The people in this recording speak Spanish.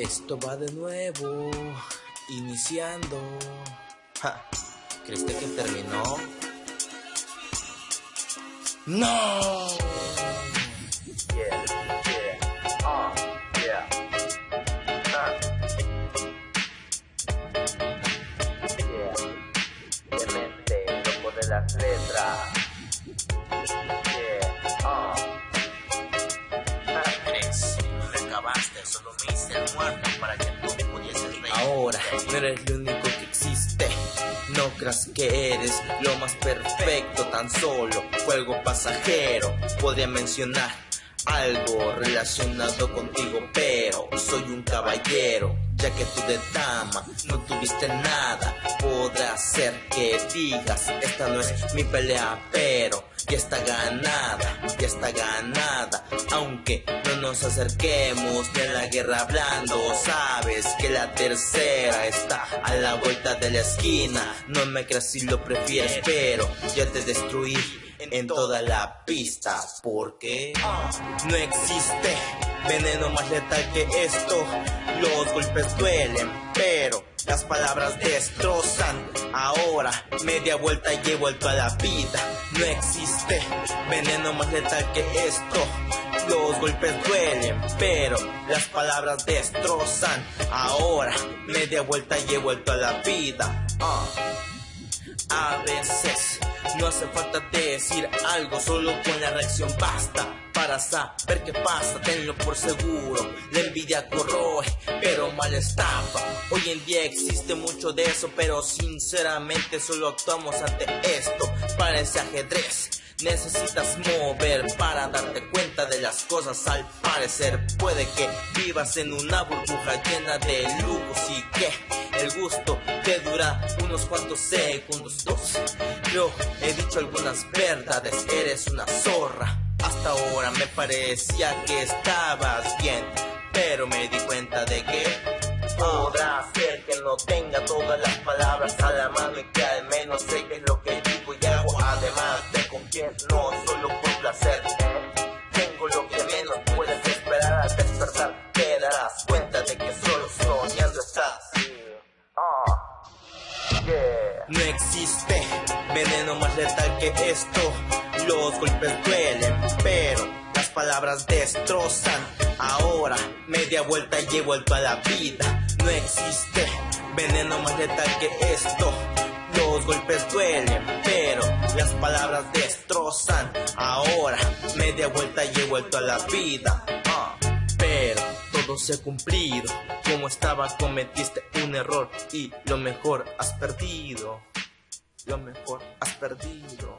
Esto va de nuevo, iniciando. Ja, ¿Creíste que terminó? ¡No! El muerto para que tú pudieses reír. Ahora no eres lo único que existe. No creas que eres lo más perfecto, tan solo fue algo pasajero. Podría mencionar algo relacionado contigo, pero soy un caballero, ya que tú de dama no tuviste nada. Ser que digas, esta no es mi pelea, pero ya está ganada, ya está ganada. Aunque no nos acerquemos a la guerra hablando, sabes que la tercera está a la vuelta de la esquina. No me creas si lo prefieres, pero ya te destruí en toda la pista porque no existe veneno más letal que esto. Los golpes duelen, pero las palabras destrozan. Ahora media vuelta y he vuelto a la vida. No existe veneno más letal que esto. Los golpes duelen, pero las palabras destrozan. Ahora media vuelta y he vuelto a la vida. Ah. A veces no hace falta decir algo, solo con la reacción basta para saber qué pasa, tenlo por seguro. La envidia corroe, pero mal estafa. Hoy en día existe mucho de eso, pero sinceramente solo actuamos ante esto. Parece ajedrez. Necesitas mover para darte cuenta de las cosas. Al parecer Puede que vivas en una burbuja llena de lujos y que el gusto te dura unos cuantos segundos. Dos, yo he dicho algunas verdades, eres una zorra. Hasta ahora me parecía que estabas bien Pero me di cuenta de que podrá ser que no tenga todas las palabras a la mano y que al menos sé no existe. Veneno más letal que esto. Los golpes duelen pero las palabras destrozan. Ahora media vuelta y he vuelto a la vida. No existe. Veneno más letal que esto. Los golpes duelen, pero las palabras destrozan. Ahora, media vuelta y he vuelto a la vida. Se ha cumplido. Como estaba, cometiste un error y lo mejor has perdido. Lo mejor has perdido.